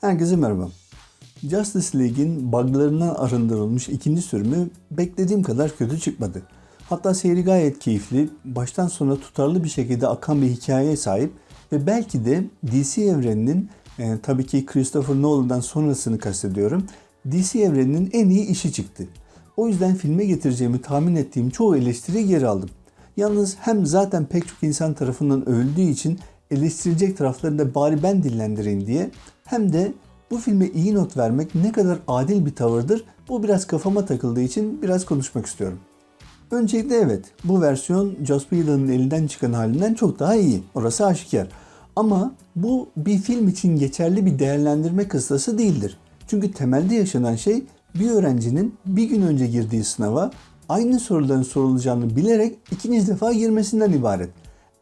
Herkese merhaba. Justice League'in buglarından arındırılmış ikinci sürümü beklediğim kadar kötü çıkmadı. Hatta seyri gayet keyifli, baştan sona tutarlı bir şekilde akan bir hikayeye sahip ve belki de DC evreninin, e, tabii ki Christopher Nolan'dan sonrasını kastediyorum, DC evreninin en iyi işi çıktı. O yüzden filme getireceğimi tahmin ettiğim çoğu eleştiriyi geri aldım. Yalnız hem zaten pek çok insan tarafından övüldüğü için eleştirecek taraflarını da bari ben dillendireyim diye hem de bu filme iyi not vermek ne kadar adil bir tavırdır bu biraz kafama takıldığı için biraz konuşmak istiyorum. Öncelikle evet bu versiyon Joss Whedon'ın elinden çıkan halinden çok daha iyi. Orası aşikar. Ama bu bir film için geçerli bir değerlendirme kıstası değildir. Çünkü temelde yaşanan şey bir öğrencinin bir gün önce girdiği sınava aynı soruların sorulacağını bilerek ikinci defa girmesinden ibaret.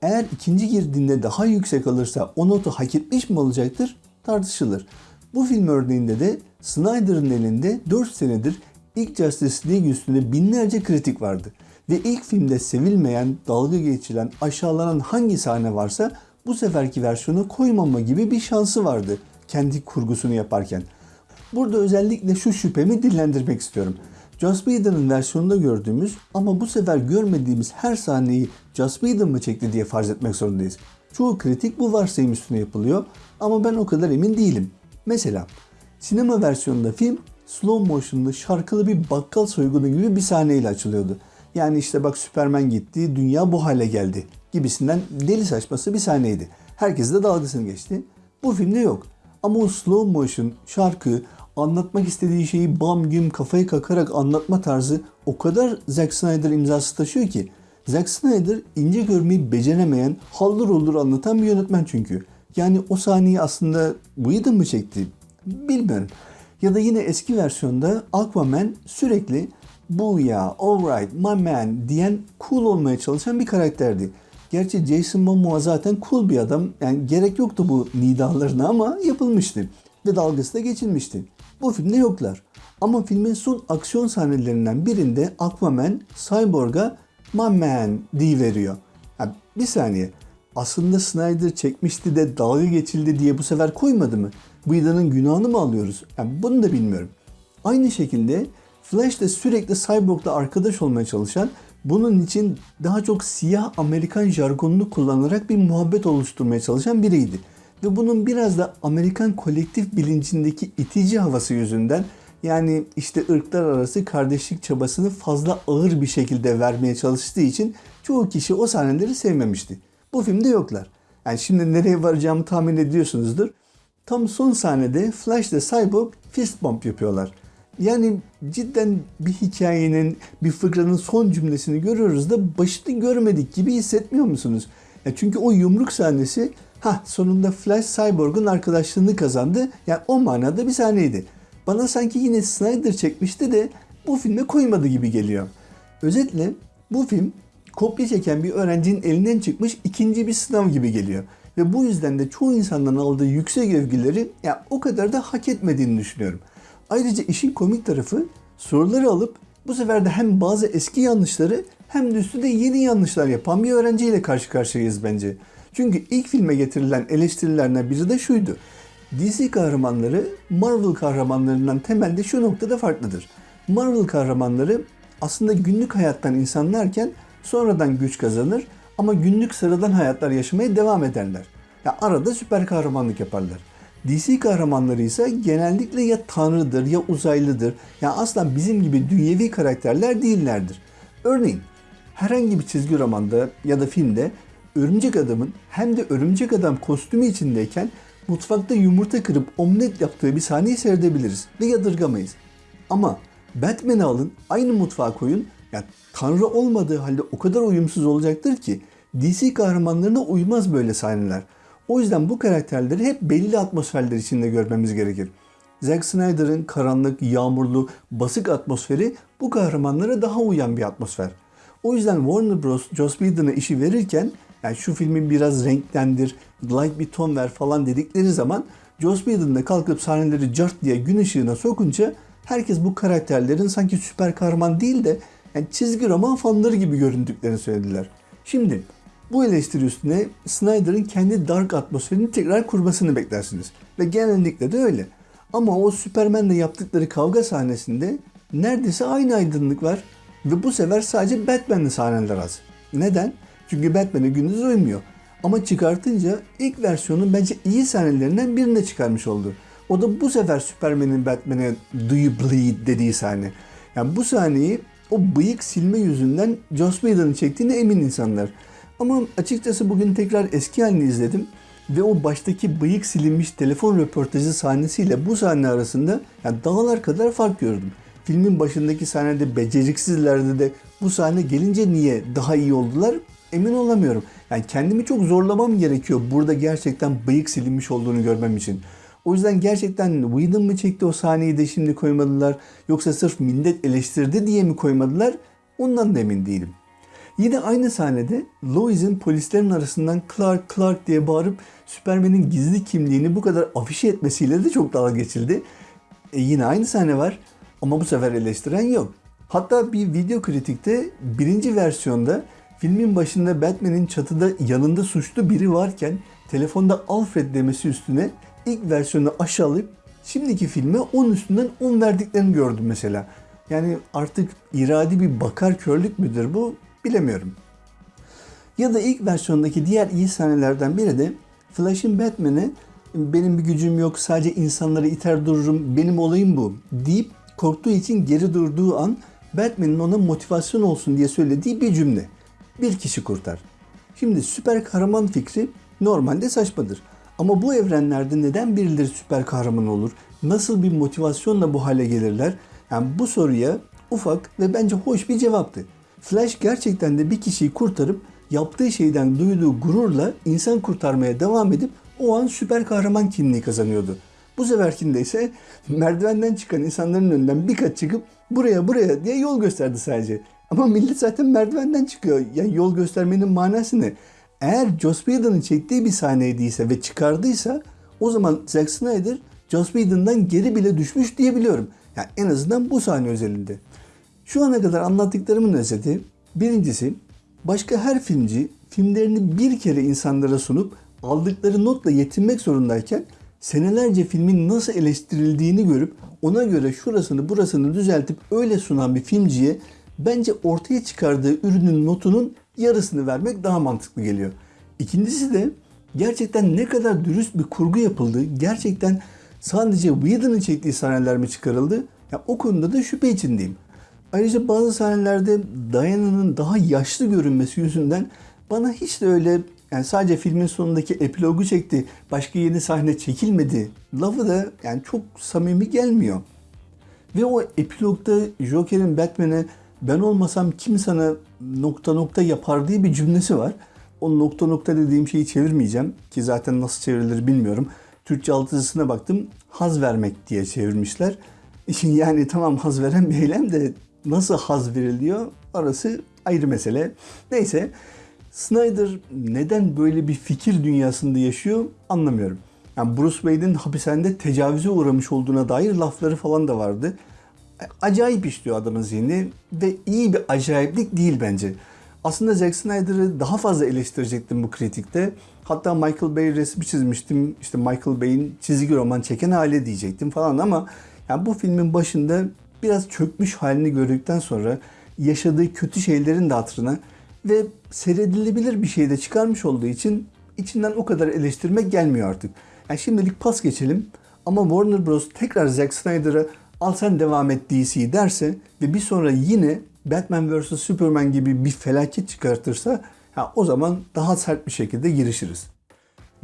Eğer ikinci girdiğinde daha yüksek alırsa o notu hak etmiş mi olacaktır tartışılır. Bu film örneğinde de Snyder'ın elinde 4 senedir ilk Justice League üstünde binlerce kritik vardı. Ve ilk filmde sevilmeyen, dalga geçilen, aşağılanan hangi sahne varsa bu seferki versiyonu koymama gibi bir şansı vardı kendi kurgusunu yaparken. Burada özellikle şu şüphemi dillendirmek istiyorum. Joss Whedon'ın versiyonunda gördüğümüz ama bu sefer görmediğimiz her sahneyi Joss Whedon mı çekti diye farz etmek zorundayız. Çoğu kritik bu varsayım üstüne yapılıyor ama ben o kadar emin değilim. Mesela sinema versiyonunda film slow motion'lı şarkılı bir bakkal soygunu gibi bir sahneyle açılıyordu. Yani işte bak Süpermen gitti, dünya bu hale geldi gibisinden deli saçması bir sahneydi. Herkes de dalgasını geçti. Bu filmde yok. Ama o slow motion, şarkı, anlatmak istediği şeyi bam güm kafayı kakarak anlatma tarzı o kadar Zack Snyder imzası taşıyor ki. Zack Snyder ince görmeyi beceremeyen, haldır olur anlatan bir yönetmen çünkü. Yani o sahneyi aslında Whedon mı çekti? Bilmiyorum. Ya da yine eski versiyonda Aquaman sürekli bu ya, alright, my man diyen cool olmaya çalışan bir karakterdi. Gerçi Jason Momoa zaten cool bir adam. Yani gerek yoktu bu nidalarına ama yapılmıştı. Ve dalgası da geçilmişti. Bu filmde yoklar. Ama filmin son aksiyon sahnelerinden birinde Aquaman Cyborg'a my man diye veriyor. Yani bir saniye. Aslında Snyder çekmişti de dalga geçildi diye bu sefer koymadı mı? Bu Whedon'ın günahını mı alıyoruz? Yani bunu da bilmiyorum. Aynı şekilde Flash de sürekli Cyborg'la arkadaş olmaya çalışan, bunun için daha çok siyah Amerikan jargonunu kullanarak bir muhabbet oluşturmaya çalışan biriydi. Ve bunun biraz da Amerikan kolektif bilincindeki itici havası yüzünden yani işte ırklar arası kardeşlik çabasını fazla ağır bir şekilde vermeye çalıştığı için çoğu kişi o sahneleri sevmemişti. Bu filmde yoklar. Yani şimdi nereye varacağımı tahmin ediyorsunuzdur. Tam son sahnede Flash ile Cyborg fist bump yapıyorlar. Yani cidden bir hikayenin, bir fıkranın son cümlesini görüyoruz da başını görmedik gibi hissetmiyor musunuz? Ya çünkü o yumruk sahnesi ha sonunda Flash Cyborg'un arkadaşlığını kazandı. Yani o manada bir sahneydi. Bana sanki yine Snyder çekmişti de bu filme koymadı gibi geliyor. Özetle bu film kopya çeken bir öğrencinin elinden çıkmış ikinci bir sınav gibi geliyor. Ve bu yüzden de çoğu insandan aldığı yüksek övgüleri ya o kadar da hak etmediğini düşünüyorum. Ayrıca işin komik tarafı soruları alıp bu sefer de hem bazı eski yanlışları hem de üstünde yeni yanlışlar yapan bir öğrenciyle karşı karşıyayız bence. Çünkü ilk filme getirilen eleştirilerden biri de şuydu. DC kahramanları Marvel kahramanlarından temelde şu noktada farklıdır. Marvel kahramanları aslında günlük hayattan insanlarken sonradan güç kazanır ama günlük sıradan hayatlar yaşamaya devam ederler. Ya arada süper kahramanlık yaparlar. DC kahramanları ise genellikle ya tanrıdır ya uzaylıdır. Ya asla bizim gibi dünyevi karakterler değillerdir. Örneğin herhangi bir çizgi romanda ya da filmde örümcek adamın hem de örümcek adam kostümü içindeyken mutfakta yumurta kırıp omlet yaptığı bir sahneyi seyredebiliriz ve yadırgamayız. Ama Batman'i alın aynı mutfağa koyun ya tanrı olmadığı halde o kadar uyumsuz olacaktır ki DC kahramanlarına uymaz böyle sahneler. O yüzden bu karakterleri hep belli atmosferler içinde görmemiz gerekir. Zack Snyder'ın karanlık, yağmurlu, basık atmosferi bu kahramanlara daha uyan bir atmosfer. O yüzden Warner Bros. Joss Whedon'a işi verirken yani şu filmin biraz renklendir, light bir ton ver falan dedikleri zaman Joss Whedon da kalkıp sahneleri cart diye gün ışığına sokunca herkes bu karakterlerin sanki süper kahraman değil de yani çizgi roman fanları gibi göründüklerini söylediler. Şimdi Bu eleştiri üstüne Snyder'ın kendi dark atmosferini tekrar kurmasını beklersiniz. Ve genellikle de öyle. Ama o Superman'le yaptıkları kavga sahnesinde neredeyse aynı aydınlık var. Ve bu sefer sadece Batman'li sahneler az. Neden? Çünkü Batman'e gündüz uymuyor. Ama çıkartınca ilk versiyonun bence iyi sahnelerinden birine çıkarmış oldu. O da bu sefer Superman'in Batman'e Do you bleed dediği sahne. Yani bu sahneyi o bıyık silme yüzünden Joss Whedon'ın çektiğine emin insanlar. Ama açıkçası bugün tekrar eski halini izledim ve o baştaki bıyık silinmiş telefon röportajı sahnesiyle bu sahne arasında yani dağlar kadar fark gördüm. Filmin başındaki sahnede beceriksizlerdi de bu sahne gelince niye daha iyi oldular emin olamıyorum. Yani kendimi çok zorlamam gerekiyor burada gerçekten bıyık silinmiş olduğunu görmem için. O yüzden gerçekten Whedon mı çekti o sahneyi de şimdi koymadılar yoksa sırf millet eleştirdi diye mi koymadılar ondan da emin değilim. Yine aynı sahnede Lois'in polislerin arasından Clark Clark diye bağırıp Superman'in gizli kimliğini bu kadar afişe etmesiyle de çok dalga geçildi. E yine aynı sahne var ama bu sefer eleştiren yok. Hatta bir video kritikte birinci versiyonda filmin başında Batman'in çatıda yanında suçlu biri varken telefonda Alfred demesi üstüne ilk versiyonu aşağılayıp şimdiki filme 10 üstünden 10 verdiklerini gördüm mesela. Yani artık iradi bir bakar körlük müdür bu bilemiyorum. Ya da ilk versiyondaki diğer iyi sahnelerden biri de Flash'in Batman'e benim bir gücüm yok sadece insanları iter dururum benim olayım bu deyip korktuğu için geri durduğu an Batman'in ona motivasyon olsun diye söylediği bir cümle. Bir kişi kurtar. Şimdi süper kahraman fikri normalde saçmadır. Ama bu evrenlerde neden birileri süper kahraman olur? Nasıl bir motivasyonla bu hale gelirler? Yani bu soruya ufak ve bence hoş bir cevaptı. Flash gerçekten de bir kişiyi kurtarıp yaptığı şeyden duyduğu gururla insan kurtarmaya devam edip o an süper kahraman kimliği kazanıyordu. Bu seferkinde ise merdivenden çıkan insanların önünden birkaç çıkıp buraya buraya diye yol gösterdi sadece. Ama millet zaten merdivenden çıkıyor. Yani yol göstermenin manası ne? Eğer Joss Whedon'ın çektiği bir sahneydiyse ve çıkardıysa o zaman Zack Snyder Joss Whedon'dan geri bile düşmüş diyebiliyorum. Yani en azından bu sahne özelinde. Şu ana kadar anlattıklarımın özeti birincisi başka her filmci filmlerini bir kere insanlara sunup aldıkları notla yetinmek zorundayken senelerce filmin nasıl eleştirildiğini görüp ona göre şurasını burasını düzeltip öyle sunan bir filmciye bence ortaya çıkardığı ürünün notunun yarısını vermek daha mantıklı geliyor. İkincisi de gerçekten ne kadar dürüst bir kurgu yapıldı, gerçekten sadece Whedon'ın çektiği sahneler mi çıkarıldı? Ya o konuda da şüphe içindeyim. Ayrıca bazı sahnelerde Diana'nın daha yaşlı görünmesi yüzünden bana hiç de öyle yani sadece filmin sonundaki epilogu çekti, başka yeni sahne çekilmedi lafı da yani çok samimi gelmiyor. Ve o epilogda Joker'in Batman'e ben olmasam kim sana nokta nokta yapar diye bir cümlesi var. O nokta nokta dediğim şeyi çevirmeyeceğim ki zaten nasıl çevrilir bilmiyorum. Türkçe altyazısına baktım haz vermek diye çevirmişler. Yani tamam haz veren bir eylem de nasıl haz veriliyor orası ayrı mesele. Neyse Snyder neden böyle bir fikir dünyasında yaşıyor anlamıyorum. Yani Bruce Wayne'in hapishanede tecavüze uğramış olduğuna dair lafları falan da vardı. Acayip işliyor adamın zihni ve iyi bir acayiplik değil bence. Aslında Zack Snyder'ı daha fazla eleştirecektim bu kritikte. Hatta Michael Bay resmi çizmiştim. İşte Michael Bay'in çizgi roman çeken hali diyecektim falan ama yani bu filmin başında biraz çökmüş halini gördükten sonra yaşadığı kötü şeylerin de hatırına ve seyredilebilir bir şey de çıkarmış olduğu için içinden o kadar eleştirmek gelmiyor artık. Yani şimdilik pas geçelim ama Warner Bros. tekrar Zack Snyder'a al sen devam et DC derse ve bir sonra yine Batman vs. Superman gibi bir felaket çıkartırsa ha, o zaman daha sert bir şekilde girişiriz.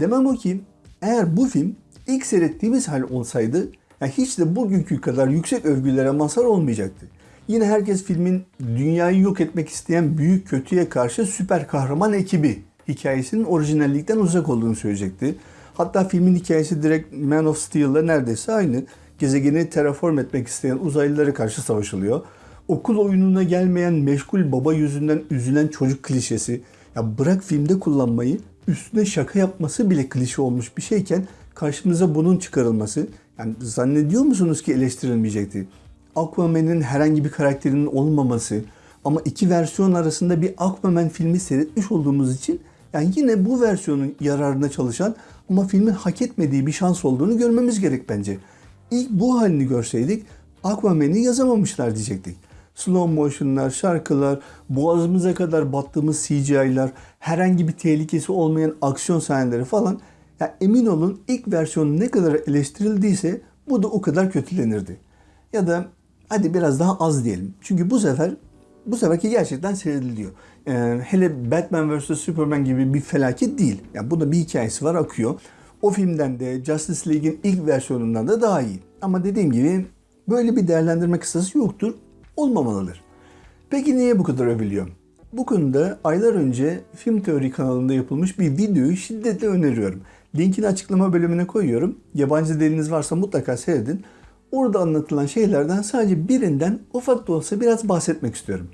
Demem o ki eğer bu film ilk seyrettiğimiz hal olsaydı yani hiç de bugünkü kadar yüksek övgülere mazhar olmayacaktı. Yine herkes filmin dünyayı yok etmek isteyen büyük kötüye karşı süper kahraman ekibi hikayesinin orijinallikten uzak olduğunu söyleyecekti. Hatta filmin hikayesi direkt Man of Steel'la neredeyse aynı. Gezegeni terraform etmek isteyen uzaylılara karşı savaşılıyor. Okul oyununa gelmeyen meşgul baba yüzünden üzülen çocuk klişesi. Ya bırak filmde kullanmayı üstüne şaka yapması bile klişe olmuş bir şeyken karşımıza bunun çıkarılması. Yani zannediyor musunuz ki eleştirilmeyecekti? Aquaman'in herhangi bir karakterinin olmaması ama iki versiyon arasında bir Aquaman filmi seyretmiş olduğumuz için Yani yine bu versiyonun yararına çalışan ama filmin hak etmediği bir şans olduğunu görmemiz gerek bence. İlk bu halini görseydik Aquaman'i yazamamışlar diyecektik. Slow motion'lar, şarkılar, boğazımıza kadar battığımız CGI'lar, herhangi bir tehlikesi olmayan aksiyon sahneleri falan. Yani emin olun ilk versiyon ne kadar eleştirildiyse bu da o kadar kötülenirdi. Ya da hadi biraz daha az diyelim. Çünkü bu sefer bu seferki gerçekten seyrediliyor. Yani hele Batman vs Superman gibi bir felaket değil. Yani bunda bir hikayesi var akıyor. O filmden de Justice League'in ilk versiyonundan da daha iyi. Ama dediğim gibi böyle bir değerlendirme kısası yoktur. Olmamalıdır. Peki niye bu kadar övülüyor? Bu konuda aylar önce Film Teori kanalında yapılmış bir videoyu şiddetle öneriyorum. Linkini açıklama bölümüne koyuyorum. Yabancı diliniz varsa mutlaka seyredin. Orada anlatılan şeylerden sadece birinden ufak da olsa biraz bahsetmek istiyorum.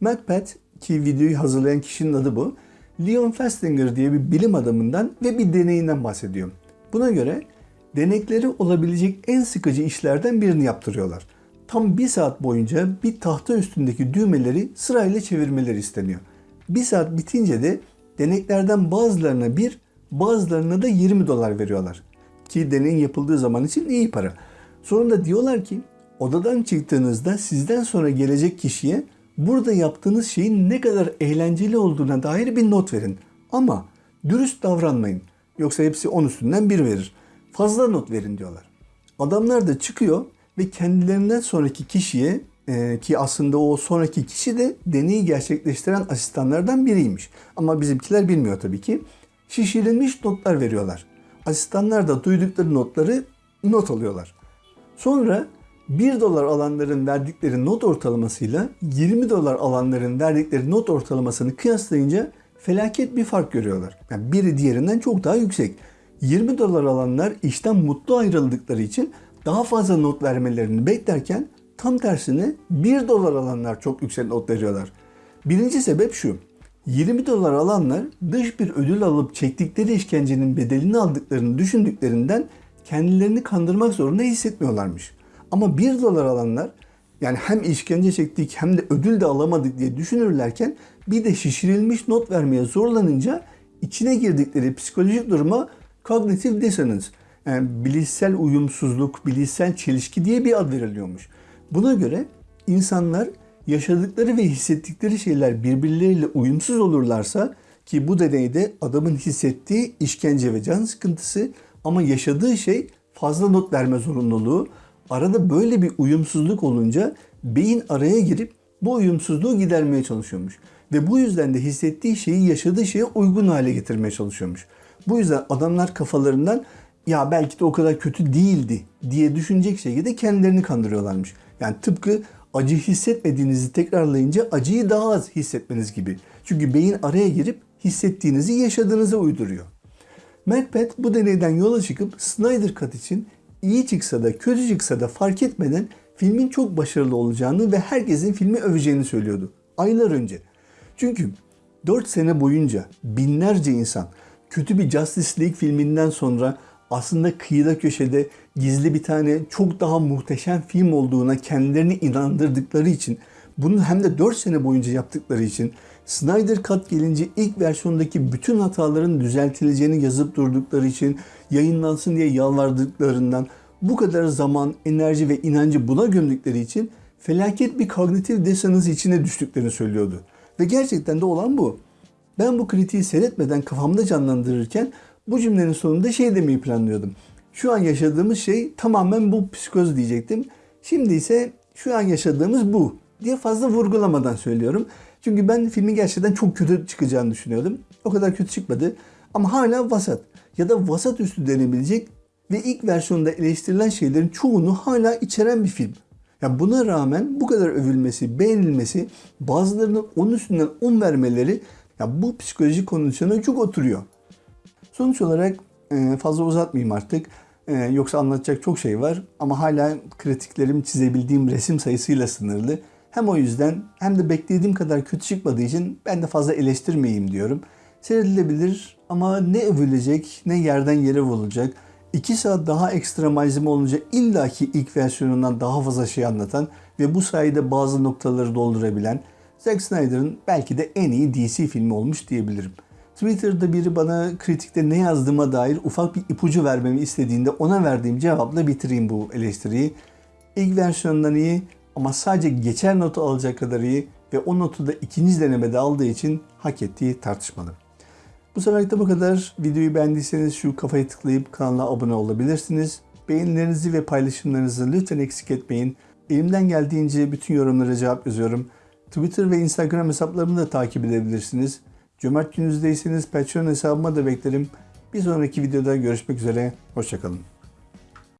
Macbeth ki videoyu hazırlayan kişinin adı bu. Leon Festinger diye bir bilim adamından ve bir deneyinden bahsediyor. Buna göre denekleri olabilecek en sıkıcı işlerden birini yaptırıyorlar. Tam bir saat boyunca bir tahta üstündeki düğmeleri sırayla çevirmeleri isteniyor. Bir saat bitince de deneklerden bazılarına bir, bazılarına da 20 dolar veriyorlar. Ki deneyin yapıldığı zaman için iyi para. Sonunda diyorlar ki odadan çıktığınızda sizden sonra gelecek kişiye burada yaptığınız şeyin ne kadar eğlenceli olduğuna dair bir not verin. Ama dürüst davranmayın. Yoksa hepsi 10 üstünden bir verir. Fazla not verin diyorlar. Adamlar da çıkıyor ve kendilerinden sonraki kişiye e, ki aslında o sonraki kişi de deneyi gerçekleştiren asistanlardan biriymiş. Ama bizimkiler bilmiyor tabii ki. Şişirilmiş notlar veriyorlar. Asistanlar da duydukları notları not alıyorlar. Sonra 1 dolar alanların verdikleri not ortalamasıyla 20 dolar alanların verdikleri not ortalamasını kıyaslayınca felaket bir fark görüyorlar. Yani biri diğerinden çok daha yüksek. 20 dolar alanlar işten mutlu ayrıldıkları için daha fazla not vermelerini beklerken tam tersine 1 dolar alanlar çok yüksek not veriyorlar. Birinci sebep şu. 20 dolar alanlar dış bir ödül alıp çektikleri işkencenin bedelini aldıklarını düşündüklerinden kendilerini kandırmak zorunda hissetmiyorlarmış. Ama 1 dolar alanlar yani hem işkence çektik hem de ödül de alamadık diye düşünürlerken bir de şişirilmiş not vermeye zorlanınca içine girdikleri psikolojik duruma cognitive dissonance yani bilişsel uyumsuzluk, bilişsel çelişki diye bir ad veriliyormuş. Buna göre insanlar yaşadıkları ve hissettikleri şeyler birbirleriyle uyumsuz olurlarsa ki bu deneyde adamın hissettiği işkence ve can sıkıntısı ama yaşadığı şey fazla not verme zorunluluğu. Arada böyle bir uyumsuzluk olunca beyin araya girip bu uyumsuzluğu gidermeye çalışıyormuş. Ve bu yüzden de hissettiği şeyi yaşadığı şeye uygun hale getirmeye çalışıyormuş. Bu yüzden adamlar kafalarından ya belki de o kadar kötü değildi diye düşünecek şekilde kendilerini kandırıyorlarmış. Yani tıpkı acı hissetmediğinizi tekrarlayınca acıyı daha az hissetmeniz gibi. Çünkü beyin araya girip hissettiğinizi yaşadığınıza uyduruyor. Macbeth bu deneyden yola çıkıp Snyder Cut için iyi çıksa da kötü çıksa da fark etmeden filmin çok başarılı olacağını ve herkesin filmi öveceğini söylüyordu. Aylar önce. Çünkü 4 sene boyunca binlerce insan kötü bir Justice League filminden sonra aslında kıyıda köşede gizli bir tane çok daha muhteşem film olduğuna kendilerini inandırdıkları için bunu hem de 4 sene boyunca yaptıkları için Snyder Cut gelince ilk versiyondaki bütün hataların düzeltileceğini yazıp durdukları için yayınlansın diye yalvardıklarından bu kadar zaman, enerji ve inancı buna gömdükleri için felaket bir kognitif dissonance içine düştüklerini söylüyordu. Ve gerçekten de olan bu. Ben bu kritiği seyretmeden kafamda canlandırırken bu cümlenin sonunda şey demeyi planlıyordum. Şu an yaşadığımız şey tamamen bu psikoz diyecektim. Şimdi ise şu an yaşadığımız bu diye fazla vurgulamadan söylüyorum. Çünkü ben filmin gerçekten çok kötü çıkacağını düşünüyordum. O kadar kötü çıkmadı. Ama hala vasat ya da vasat üstü denebilecek ve ilk versiyonda eleştirilen şeylerin çoğunu hala içeren bir film. Yani buna rağmen bu kadar övülmesi, beğenilmesi, bazılarının onun üstünden 10 vermeleri ya bu psikolojik kondisyona çok oturuyor. Sonuç olarak e, fazla uzatmayayım artık. E, yoksa anlatacak çok şey var ama hala kritiklerim çizebildiğim resim sayısıyla sınırlı. Hem o yüzden hem de beklediğim kadar kötü çıkmadığı için ben de fazla eleştirmeyeyim diyorum. Seyredilebilir ama ne övülecek ne yerden yere vurulacak. 2 saat daha ekstra malzeme olunca illaki ilk versiyonundan daha fazla şey anlatan ve bu sayede bazı noktaları doldurabilen Zack Snyder'ın belki de en iyi DC filmi olmuş diyebilirim. Twitter'da biri bana kritikte ne yazdığıma dair ufak bir ipucu vermemi istediğinde ona verdiğim cevapla bitireyim bu eleştiriyi. İlk versiyondan iyi ama sadece geçer notu alacak kadar iyi ve o notu da ikinci denemede aldığı için hak ettiği tartışmalı. Bu seferlik de bu kadar. Videoyu beğendiyseniz şu kafayı tıklayıp kanala abone olabilirsiniz. Beğenilerinizi ve paylaşımlarınızı lütfen eksik etmeyin. Elimden geldiğince bütün yorumlara cevap yazıyorum. Twitter ve Instagram hesaplarımı da takip edebilirsiniz. Cömert gününüzdeyseniz Patreon hesabıma da beklerim. Bir sonraki videoda görüşmek üzere. Hoşçakalın.